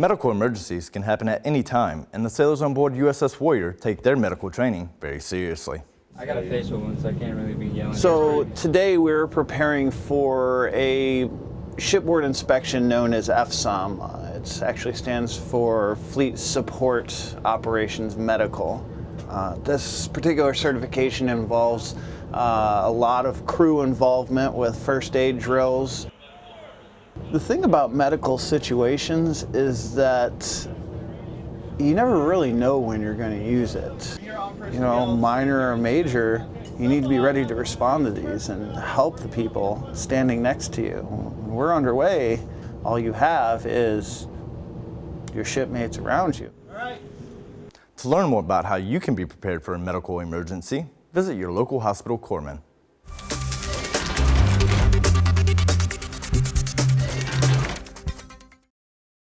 Medical emergencies can happen at any time, and the sailors on board USS Warrior take their medical training very seriously. I got a facial wound, so I can't really be yelling. So today we're preparing for a shipboard inspection known as FSOM. Uh, it actually stands for Fleet Support Operations Medical. Uh, this particular certification involves uh, a lot of crew involvement with first aid drills. The thing about medical situations is that you never really know when you're going to use it. You know, minor or major, you need to be ready to respond to these and help the people standing next to you. When we're underway, all you have is your shipmates around you. To learn more about how you can be prepared for a medical emergency, visit your local hospital corpsman.